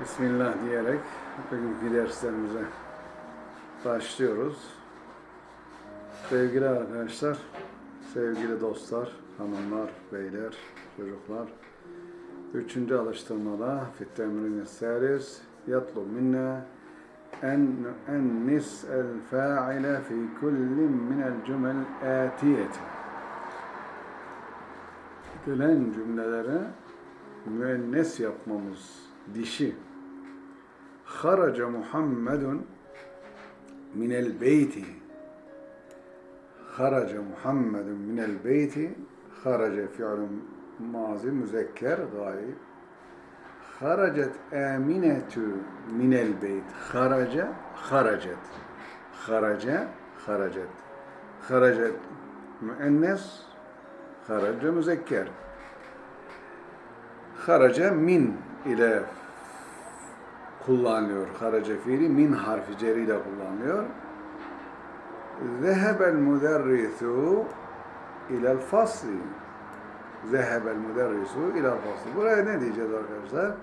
Bismillah diyerek bugünkü derslerimize başlıyoruz. Sevgili arkadaşlar, sevgili dostlar, hanımlar, beyler, çocuklar. Üçüncü alıştırmada Fittemrin Seris yatlu minna en ennis el fa'ile fi kullin min el cümel atiyeti. Gelen cümlelere müennes yapmamız, dişi. Haraca Muhammedun minel beyti. Haraca Muhammedun minel beyti. Haraca fiilun mazi müzekker gayb. Haracet aminetu minel beyt. Haraca, haracet. Haraca, haracet. Haracet müennes, haraca müzekker. Haraca min ile kullanılıyor. Haraca fiili min harfi ceriyle kullanılıyor. Zehebel müderrisu ilel fasli. Zehebel müderrisu ilel fasli. Buraya ne diyeceğiz arkadaşlar?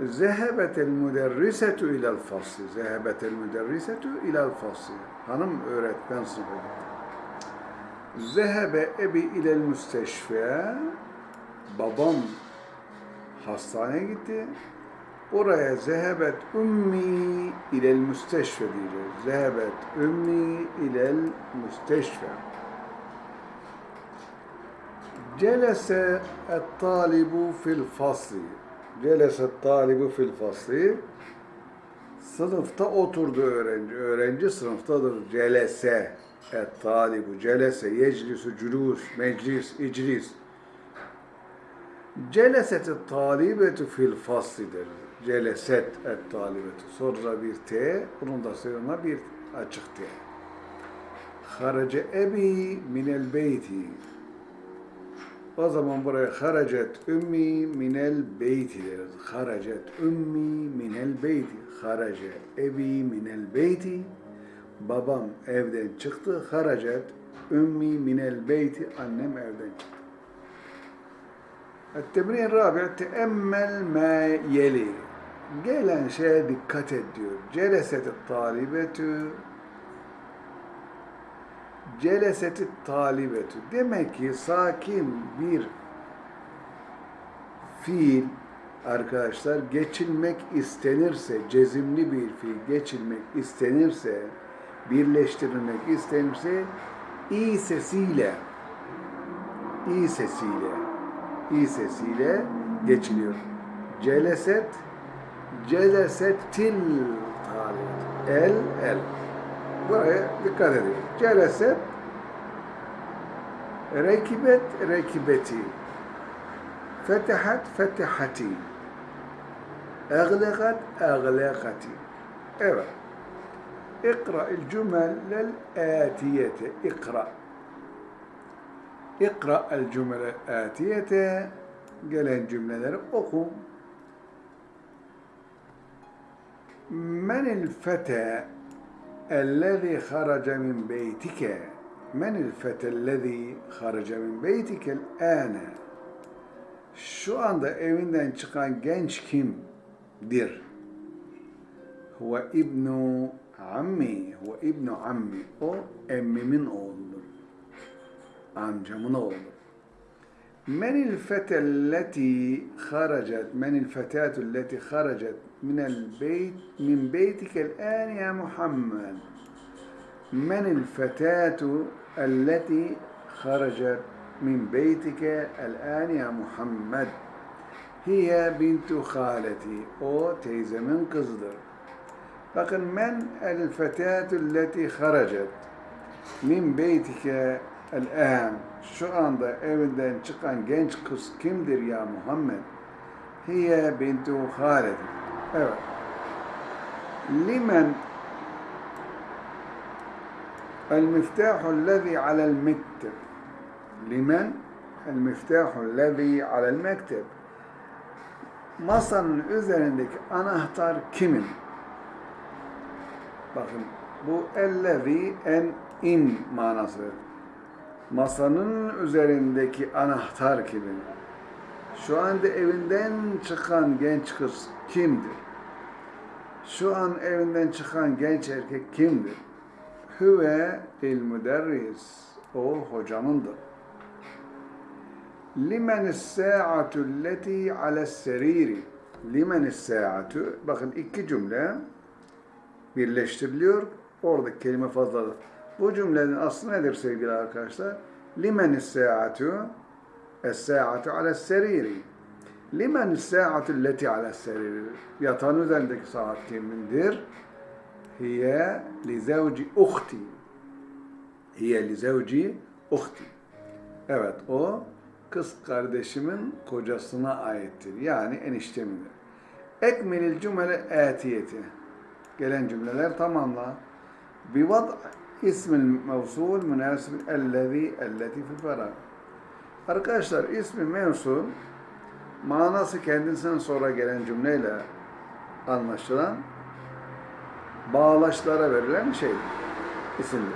Zehebetel müderrisetu ilel fasli. Zehebetel müderrisetu ilel fasli. Hanım öğretmen sınıfa gitti. Zehebe ebi ilel müsteşfe. Babam hastaneye gitti. Oraya zehebet ümmi ilel müsteşfe diyeceğiz. Zehebet ümmi ilel müsteşfe. Celese et talibu fil fasli. Celese et talibu fil fasli. Sınıfta oturdu öğrenci. Öğrenci sınıftadır. Celese et talibu. Celese yeclisu culus, meclis, iclis. Celeset talibetu fil faslidir. Celeset et talibetu. Sonra bir T, bunun da sonuna bir açık T. Harace ebi minel beyti. O zaman buraya haracet ümmi minel beyti deriz. Haracet ümmi minel beyti. Harace ebi minel beyti. Babam evden çıktı. Haracet ümmi minel beyti. Annem evden çıktı. التمرين الرابع تأمل ما يلي gelen şeye dikkat et diyor. Celeset talibetü Celeset talibetü demek ki sakin bir fiil arkadaşlar geçilmek istenirse, cezimli bir fiil geçilmek istenirse, birleştirilmek istenirse i sesiyle i sesiyle i sesiyle geçiliyor. Celeset, جلست ال ال. دقة هذه جلست ركبت ركبتي. فتحت فتحتي. أغلقت أغلقتي اقرأ اقرأ الجمل الآتية اقرأ. اقرأ الجمل الآتية. قال الجملة أقوم. Menil fete ellezî haraca min beytike. Menil fete ellezî haraca min beytike âne. Şu anda evinden çıkan genç kimdir? Huve ibnu ammi. Huve ibnu ammi. O emmimin oğludur. Amcamın oğlu. Menil fetelleti haracet, menil fetatülleti haracet minel beyt, min beytikel an ya Muhammed. Menil fetatu elleti haracet min beytike el an ya Muhammed. Hiye bintu haleti. O teyzemin kızıdır. Bakın men el fetatülleti haracet min beytike El-en, şu anda evinden çıkan genç kız kimdir ya Muhammed? Hiye bintu Halid. Evet. Limen المفتاح الذي على المكتب لمن المفتاح الذي على المكتب masanın üzerindeki anahtar kimin? Bakın bu ellezi en in manası masanın üzerindeki anahtar kimin? Şu anda evinden çıkan genç kız kimdir? Şu an evinden çıkan genç erkek kimdir? Hüve il müderris. O hocamındır. Limen sa'atu alleti ala seriri. Limen sa'atu. Bakın iki cümle birleştiriliyor. Oradaki kelime fazladır. Bu cümlenin aslı nedir sevgili arkadaşlar? Limen sa'atu Es-sa'atu ala seriri. Limen sa'atu alleti ala seriri. Yatağın üzerindeki saat kimindir? Hiye li zevci uhti. Hiye li zevci uhti. Evet o kız kardeşimin kocasına aittir. Yani eniştemindir. Ekmelil cümle atiyeti. Gelen cümleler tamamla. Bivad ismil mevsul münasib ellezî elleti fi ferah. Arkadaşlar ismi mevsul manası kendisinden sonra gelen cümleyle anlaşılan bağlaçlara verilen şeydir. isimdir.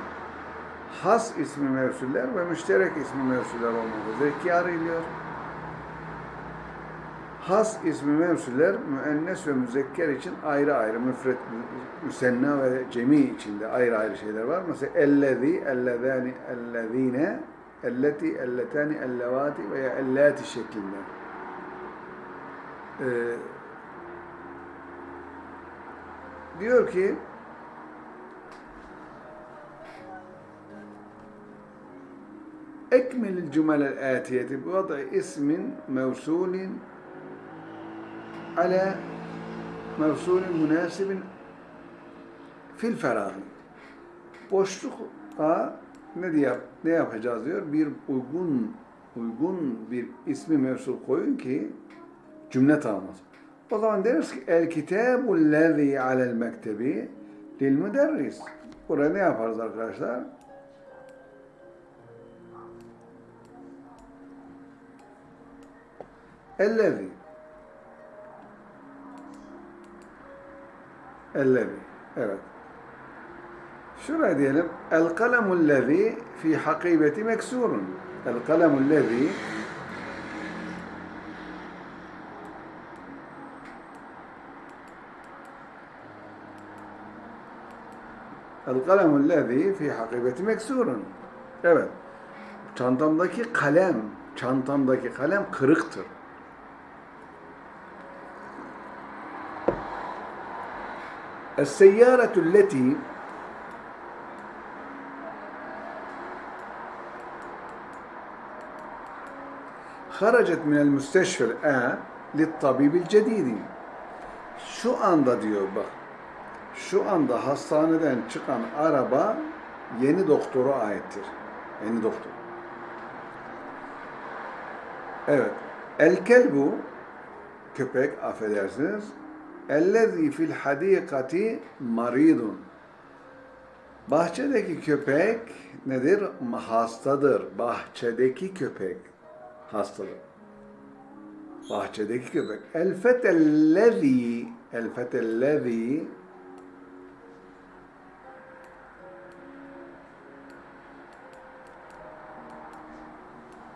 Has ismi mevsuller ve müşterek ismi mevsuller olmak üzere ikiye ayrılıyor. Has ismi mevsuller müennes ve müzekker için ayrı ayrı müfret, müsenna ve cemi içinde ayrı ayrı şeyler var. Mesela ellezî, ellezâni, ellezîne, elleti, elletani, ellevati veya ellati şeklinde. Ee, diyor ki ekmelil cümlel atiyeti bu da ismin mevsulin ala mevsulin münasibin fil ferahı. Boşlukta ne diye ne yapacağız diyor? Bir uygun uygun bir ismi mevsul koyun ki cümle tamamlasın. O zaman deriz ki el kitabul lezî alel mektebi lil müderris. Buraya ne yaparız arkadaşlar? Ellezî. Ellezî. Evet. Şuraya diyelim. El kalemul lezî fi hakibeti meksurun. El kalemul lezî El kalemul lezî fi hakibeti meksurun. Evet. Çantamdaki kalem, çantamdaki kalem kırıktır. السيارة التي خرجت من المستشفى الآن للطبيب الجديد şu anda diyor bak şu anda hastaneden çıkan araba yeni doktora aittir. Yeni doktor. Evet. El kelbu köpek affedersiniz. Ellezî fil hadîkati maridun. Bahçedeki köpek nedir? Hastadır. Bahçedeki köpek hastadır. Bahçedeki köpek. El fetellezî el fetellezî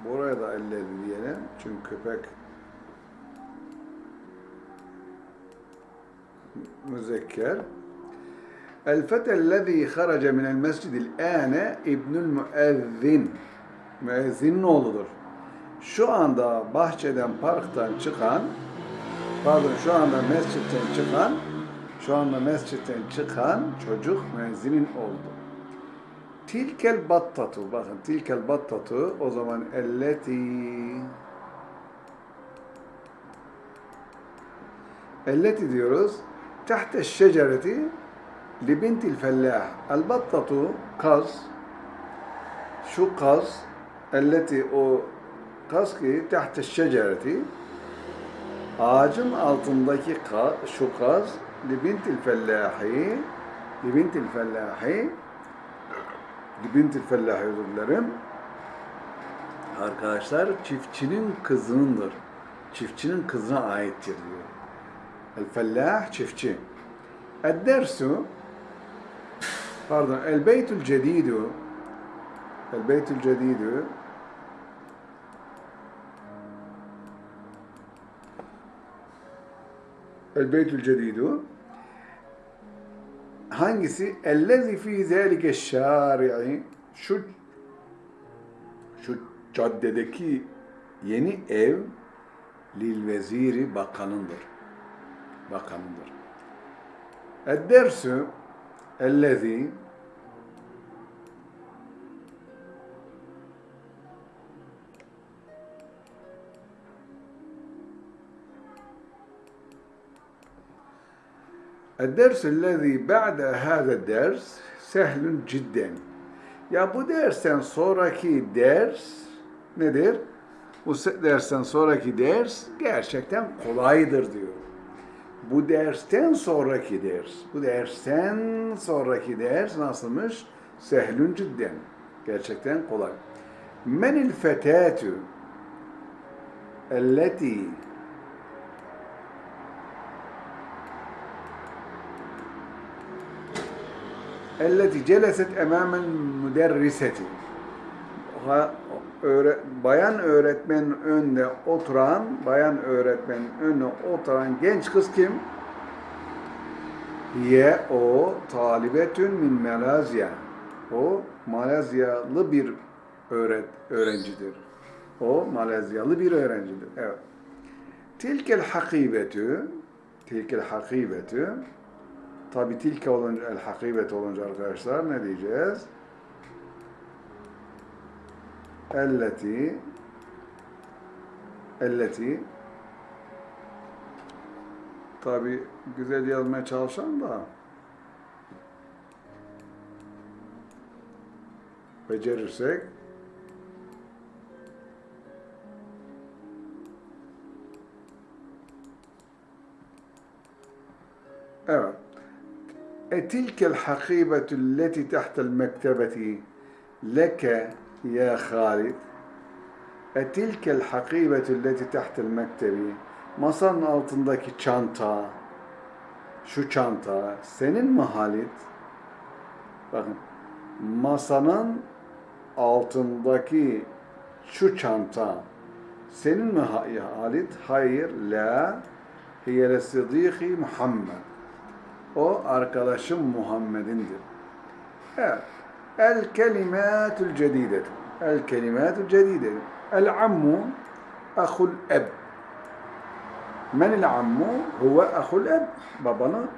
Buraya da ellezî diyelim. Çünkü köpek müzekker. El fetellezî harace minel mescidil âne ibnül müezzin. Müezzinin oğludur. Şu anda bahçeden, parktan çıkan, pardon şu anda mescitten çıkan, şu anda mescitten çıkan çocuk müezzinin oldu. Tilkel battatu, bakın tilkel battatu o zaman elleti elleti diyoruz. Li bintil fellah. El battatu kaz şu kaz elleti o kaz ki tahte şecereti ağacın altındaki kaz, şu kaz li bintil fellahi li bintil fellahi li bintil fellahi özür dilerim. Arkadaşlar çiftçinin kızınındır. Çiftçinin kızına aittir diyor. El fellah çiftçi. El dersu pardon el beytül cedidu el beytül cedidu el beytül cedidu hangisi? Ellezi fi zâlike şâri'i şu şu caddedeki yeni ev lil veziri bakanındır Bakanındır. Ed-dersü ellezi الدرس الذي بعد هذا الدرس سهل جدا. Ya bu dersten sonraki ders nedir? Bu se- dersten sonraki ders gerçekten kolaydır diyor. Bu dersten sonraki ders, bu dersten sonraki ders nasılmış? Sehlün cidden. Gerçekten kolay. Menil fetâtü elleti elleti celeset emâmel müderriseti. Öğre, bayan öğretmenin önünde oturan, bayan öğretmenin önüne oturan genç kız kim? Ye o talibetün min Malezya. O Malezyalı bir öğret, öğrencidir. O Malezyalı bir öğrencidir. Evet. Tilkel hakibetü tilkel hakibetü Tabi tilke olunca, el hakibet olunca arkadaşlar ne diyeceğiz? elleti elleti. Tabi güzel yazmaya çalışan da. Becerirsek. Evet. Etilkel hakibetü leti tahtel mektebeti leke يا خالد أتلك الحقيبة التي تحت المكتبة masanın altındaki çanta şu çanta senin mi Halit? Bakın masanın altındaki şu çanta senin mi Halit? Hayır, la hiyele siddiqi Muhammed o arkadaşım Muhammed'indir. Evet. El kelimatul cedidetu. El kelimatul cedidetu. El ammu ahul eb. Men el ammu huve ahul eb. Babanın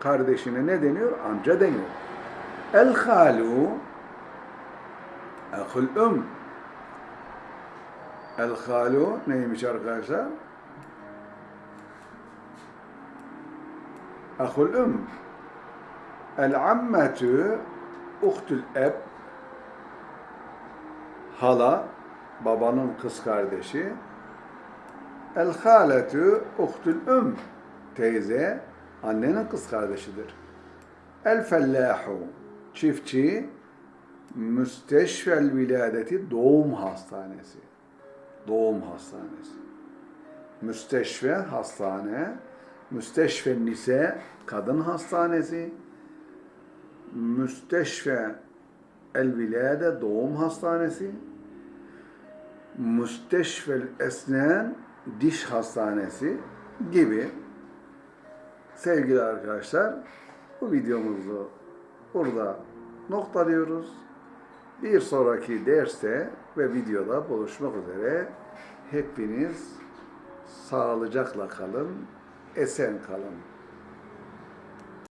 kardeşine ne deniyor? Amca deniyor. El halu ahul um. El halu neymiş arkadaşlar? Ahul um. El ammetü uhtül eb. Hala, babanın kız kardeşi. El haletü uhtül um. Teyze, annenin kız kardeşidir. El fellahu. Çiftçi, müsteşvel viladeti doğum hastanesi. Doğum hastanesi. Müsteşve hastane, Müsteşfe Nise Kadın Hastanesi, Müsteşfe El Vilade Doğum Hastanesi, Müsteşfel Esnen Diş Hastanesi gibi sevgili arkadaşlar bu videomuzu burada noktalıyoruz. Bir sonraki derste ve videoda buluşmak üzere hepiniz sağlıcakla kalın, esen kalın.